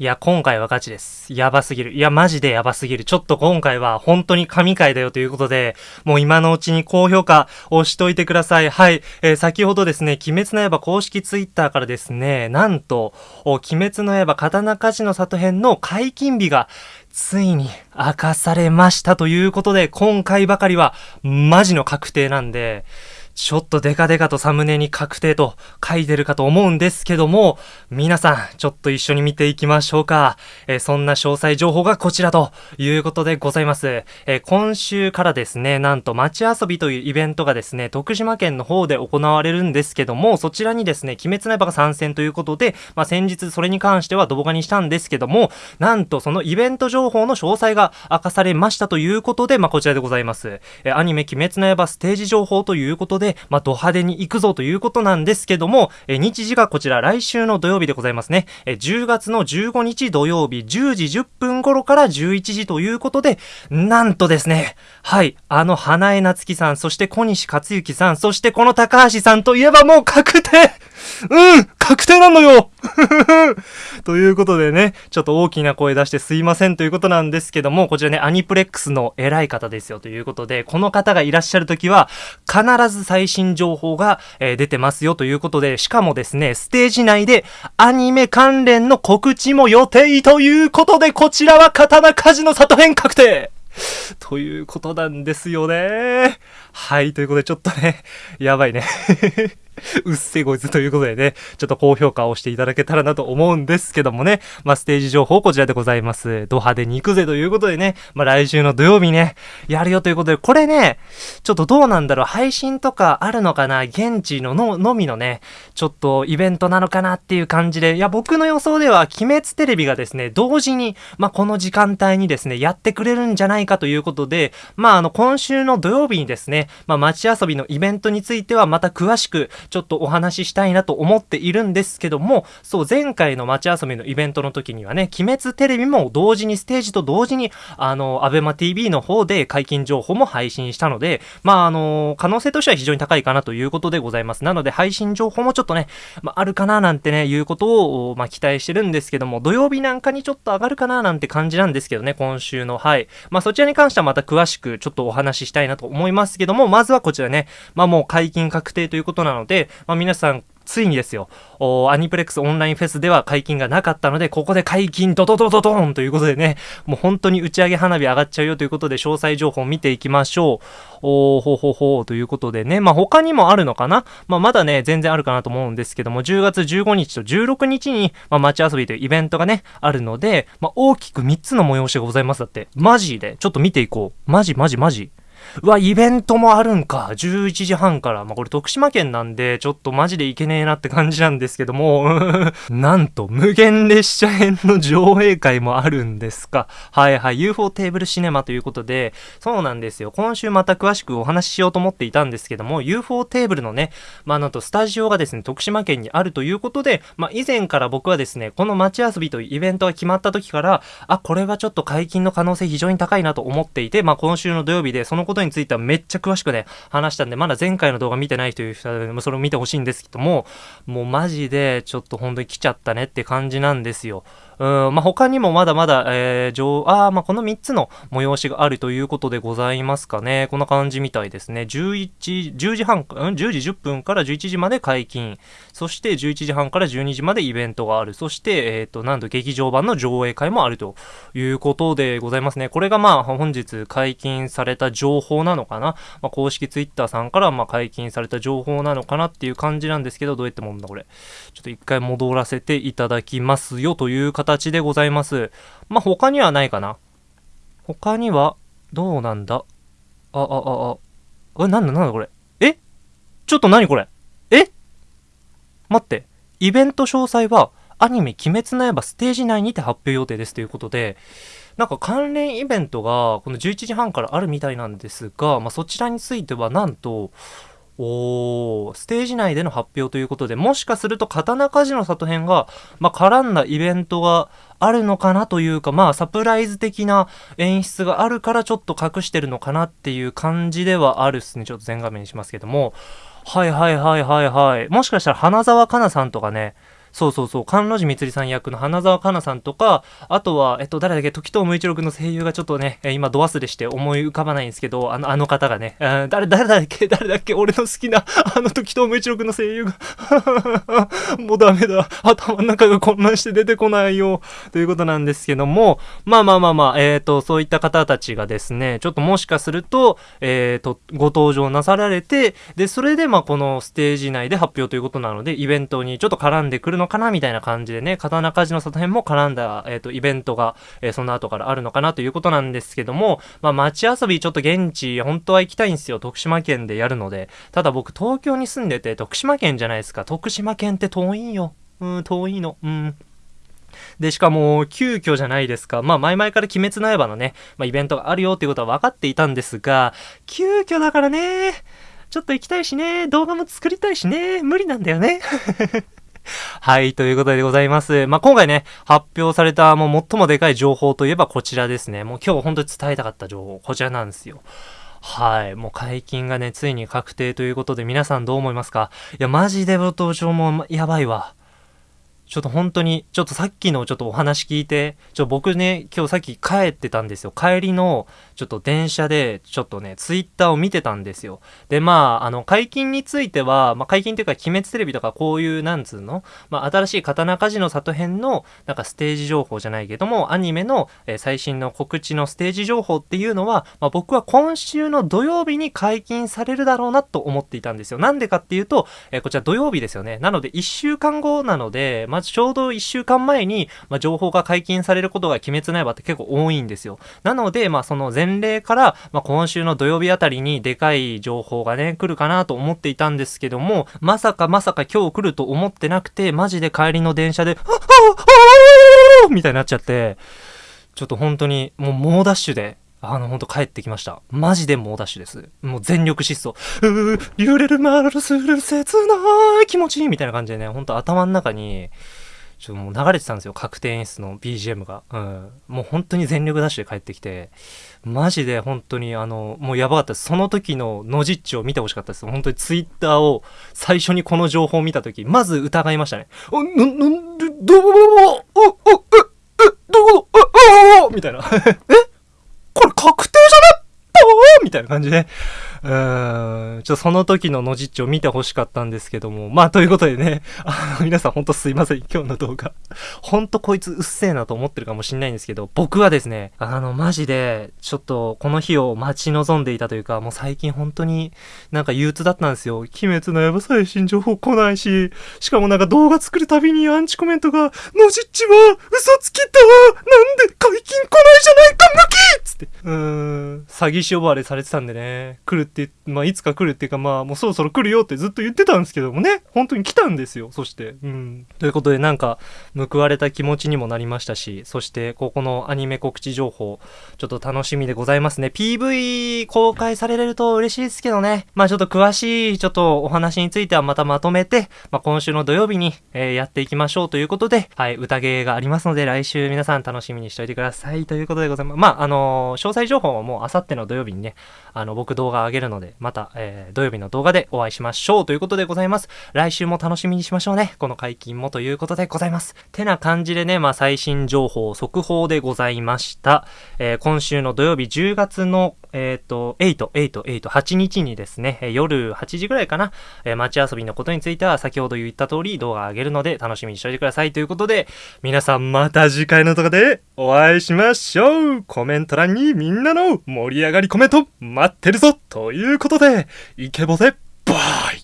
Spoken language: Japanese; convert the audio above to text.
いや、今回はガチです。やばすぎる。いや、マジでやばすぎる。ちょっと今回は本当に神回だよということで、もう今のうちに高評価をしといてください。はい。えー先ほどですね、鬼滅の刃公式ツイッターからですね、なんと、鬼滅の刃刀鍛冶の里編の解禁日が、ついに明かされましたということで、今回ばかりは、マジの確定なんで、ちょっとデカデカとサムネに確定と書いてるかと思うんですけども、皆さん、ちょっと一緒に見ていきましょうか。えーそんな詳細情報がこちらということでございます。えー今週からですね、なんと街遊びというイベントがですね、徳島県の方で行われるんですけども、そちらにですね、鬼滅の刃が参戦ということで、まあ、先日それに関しては動画にしたんですけども、なんとそのイベント情報の詳細が明かされましたということで、まあ、こちらでございます。えーアニメ鬼滅の刃ステージ情報ということで、でまあ、ド派手に行くぞということなんですけども、え日時がこちら来週の土曜日でございますね。え10月の15日土曜日10時10分頃から11時ということで、なんとですね、はい、あの花江夏樹さん、そして小西克幸さん、そしてこの高橋さんといえばもう確定うん確定なのよ ということでね、ちょっと大きな声出してすいませんということなんですけども、こちらね、アニプレックスの偉い方ですよということで、この方がいらっしゃるときは、必ず最新情報が、えー出てますよということで、しかもですね、ステージ内でアニメ関連の告知も予定ということで、こちらは刀鍛冶の里編確定ということなんですよね。はい、ということでちょっとね、やばいね。うっせこいつということでね、ちょっと高評価をしていただけたらなと思うんですけどもね、まあ、ステージ情報こちらでございます。ド派手に行くぜということでね、まあ、来週の土曜日ね、やるよということで、これね、ちょっとどうなんだろう、配信とかあるのかな？現地のののみのね、ちょっとイベントなのかなっていう感じで、いや、僕の予想では、鬼滅テレビがですね、同時に、まあ、この時間帯にですね、やってくれるんじゃないかということで、まあ、あの、今週の土曜日にですね、まあ、街遊びのイベントについては、また詳しく、ちょっとお話ししたいなと思っているんですけども、そう、前回の街遊びのイベントの時にはね、鬼滅テレビも同時に、ステージと同時に、あの、アベマ TV の方で解禁情報も配信したので、まあ、あの、可能性としては非常に高いかなということでございます。なので、配信情報もちょっとね、まあ、あるかななんてね、いうことを、まあ、期待してるんですけども、土曜日なんかにちょっと上がるかななんて感じなんですけどね、今週の。はい。まあ、そちらに関してはまた詳しくちょっとお話ししたいなと思いますけども、まずはこちらね、まあ、もう解禁確定ということなので、でまあ、皆さん、ついにですよ、おアニプレックスオンラインフェスでは解禁がなかったので、ここで解禁ドドドドドーンということでね、もう本当に打ち上げ花火上がっちゃうよということで、詳細情報を見ていきましょう。おーほほほということでね、まあ他にもあるのかな？まあまだね、全然あるかなと思うんですけども、10月15日と16日に、まあ街遊びというイベントがね、あるので、まあ大きく3つの催しがございますだって。マジでちょっと見ていこう。マジマジマジ。うわ、イベントもあるんか。11時半から。まあ、これ徳島県なんで、ちょっとマジでいけねえなって感じなんですけども、なんと、無限列車編の上映会もあるんですか。はいはい、UFO テーブルシネマということで、そうなんですよ。今週また詳しくお話ししようと思っていたんですけども、UFO テーブルのね、まあ、なんとスタジオがですね、徳島県にあるということで、まあ、以前から僕はですね、この街遊びというイベントが決まった時から、あ、これはちょっと解禁の可能性非常に高いなと思っていて、まあ、今週の土曜日でそのことについてはめっちゃ詳しくね、話したんで、まだ前回の動画見てないという人は、それを見てほしいんですけども、もうマジでちょっと本当に来ちゃったねって感じなんですよ。うん、まあ、他にもまだまだ、えー、上、あまあ、この3つの催しがあるということでございますかね。こんな感じみたいですね。11、10時半、うん、10時10分から11時まで解禁。そして11時半から12時までイベントがある。そして、えっ、と、なんと劇場版の上映会もあるということでございますね。これがまあ、本日解禁された情報なのかな。まあ、公式ツイッターさんからま解禁された情報なのかなっていう感じなんですけど、どうやってもんだこれ。ちょっと一回戻らせていただきますよという形形でございます。まあ、他にはないかな。他には、どうなんだ？あ、あ、あ、あ、え、なんだなんだこれ？え？ちょっと何これ？え？待って。イベント詳細は、アニメ鬼滅の刃ステージ内にて発表予定ですということで、なんか関連イベントがこの11時半からあるみたいなんですが、まあ、そちらについてはなんと、おー、ステージ内での発表ということで、もしかすると刀鍛冶の里編が、まあ、絡んだイベントがあるのかなというか、まあ、サプライズ的な演出があるからちょっと隠してるのかなっていう感じではあるっすね。ちょっと全画面にしますけども。はいはいはいはいはい。もしかしたら花澤香菜さんとかね、そうそうそう、関路寺みつりさん役の花澤香菜さんとか、あとは、えっと、誰だっけ、時藤無一郎君の声優がちょっとね、今、ド忘れして思い浮かばないんですけど、あの、あの方がね、誰、誰だっけ、誰だっけ、俺の好きな、あの時藤無一郎君の声優が もうダメだ。頭の中が混乱して出てこないよ。ということなんですけども、まあまあまあまあ、えっ、ー、と、そういった方たちがですね、ちょっともしかすると、えっ、ー、と、ご登場なさられて、で、それでまあこのステージ内で発表ということなので、イベントにちょっと絡んでくるのかなみたいな感じでね、刀鍛冶の里編も絡んだ、えっ、ー、と、イベントが、えその後からあるのかなということなんですけども、まあ街遊びちょっと現地、本当は行きたいんですよ。徳島県でやるので。ただ僕東京に住んでて、徳島県じゃないですか。徳島県って遠いよ。うん、遠いの。うん。で、しかも、急遽じゃないですか。まあ、前々から鬼滅の刃のね、まあ、イベントがあるよっていうことは分かっていたんですが、急遽だからね、ちょっと行きたいしね、動画も作りたいしね、無理なんだよね。はい、ということでございます。まあ、今回ね、発表されたもう最もでかい情報といえばこちらですね。もう今日本当に伝えたかった情報、こちらなんですよ。はい。もう解禁がね、ついに確定ということで、皆さんどう思いますか？いや、マジでご登場もやばいわ。ちょっと本当に、ちょっとさっきのちょっとお話聞いて、ちょ僕ね、今日さっき帰ってたんですよ。帰りの、ちょっと電車で、ちょっとね、ツイッターを見てたんですよ。で、まあ、あの、解禁については、まあ、解禁っていうか、鬼滅テレビとかこういう、なんつうの？まあ、新しい刀鍛冶の里編の、なんかステージ情報じゃないけども、アニメの、えー、最新の告知のステージ情報っていうのは、まあ、僕は今週の土曜日に解禁されるだろうなと思っていたんですよ。なんでかっていうと、えー、こちら土曜日ですよね。なので、1週間後なので、まずちょうど1週間前に、まあ、情報が解禁されることが鬼滅の刃って結構多いんですよ。なので、まあ、その前例から、まあ、今週の土曜日あたりにでかい情報がね、来るかなと思っていたんですけども、まさかまさか今日来ると思ってなくて、マジで帰りの電車で、ああみたいになっちゃって、ちょっと本当に、もう猛ダッシュで、あの、ほんと帰ってきました。マジで猛ダッシュです。もう全力疾走。うー、揺れるまるする切ない気持ちいいみたいな感じでね、ほんと頭の中に、ちょっともう流れてたんですよ。確定演出の BGM が。うん。もう本当に全力ダッシュで帰ってきて、マジで本当にあの、もうやばかったです。その時のノジッチを見てほしかったです。本当にツイッターを最初にこの情報を見た時、まず疑いましたね。あ、な、なんで、どう、お、お、お、え、え、どこ、あ、あ、みたいな。えこれ確定じゃねみたいな感じで。うーん、ちょっと、その時ののじっちを見て欲しかったんですけども。まあ、ということでね、あの、皆さんほんとすいません、今日の動画。ほんとこいつうっせえなと思ってるかもしんないんですけど、僕はですね、あの、マジで、ちょっと、この日を待ち望んでいたというか、もう最近本当になんか憂鬱だったんですよ。鬼滅の刃最新情報来ないし、しかもなんか動画作るたびにアンチコメントが、のじっちは嘘つきだ詐欺師呼ばれされてたんでね、来るって、まあ、いつか来るっていうか、まあ、もうそろそろ来るよってずっと言ってたんですけどもね、本当に来たんですよ、そして。うん。ということで、なんか、報われた気持ちにもなりましたし、そして、ここのアニメ告知情報、ちょっと楽しみでございますね。PV 公開されると嬉しいですけどね。まあ、ちょっと詳しい、ちょっとお話についてはまたまとめて、まあ、今週の土曜日に、えー、やっていきましょうということで、はい、宴がありますので、来週皆さん楽しみにしておいてくださいということでございます。まあ、あのー、詳細情報はもう、あさっての土曜日にね、あの、僕動画上げるので、また、えー、土曜日の動画でお会いしましょうということでございます。来週も楽しみにしましょうね。この解禁もということでございます。てな感じでね、まあ、最新情報、速報でございました。えー、今週の土曜日10月のえっ、ー、と、8、8、8、8日にですね、夜8時ぐらいかな、えー、街遊びのことについては先ほど言った通り動画上げるので楽しみにしておいてくださいということで、皆さんまた次回の動画でお会いしましょう。コメント欄にみんなの盛り上がりコメント待ってるぞということで、イケボで、バイ。